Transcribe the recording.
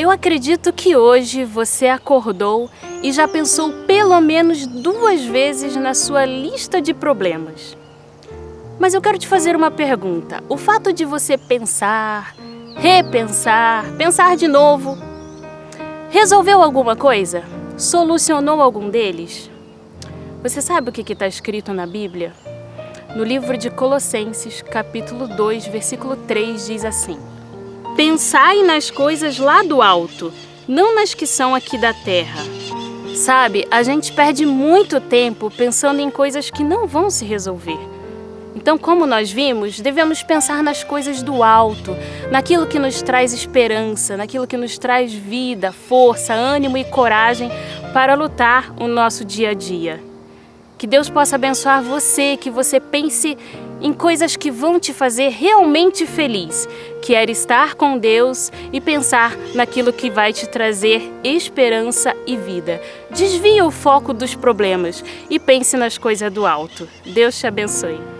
Eu acredito que hoje você acordou e já pensou pelo menos duas vezes na sua lista de problemas. Mas eu quero te fazer uma pergunta. O fato de você pensar, repensar, pensar de novo, resolveu alguma coisa? Solucionou algum deles? Você sabe o que está escrito na Bíblia? No livro de Colossenses, capítulo 2, versículo 3, diz assim: Pensai nas coisas lá do alto, não nas que são aqui da terra. Sabe, a gente perde muito tempo pensando em coisas que não vão se resolver. Então, como nós vimos, devemos pensar nas coisas do alto, naquilo que nos traz esperança, naquilo que nos traz vida, força, ânimo e coragem para lutar o nosso dia a dia. Que Deus possa abençoar você, que você pense em coisas que vão te fazer realmente feliz, que é estar com Deus e pensar naquilo que vai te trazer esperança e vida. Desvie o foco dos problemas e pense nas coisas do alto. Deus te abençoe.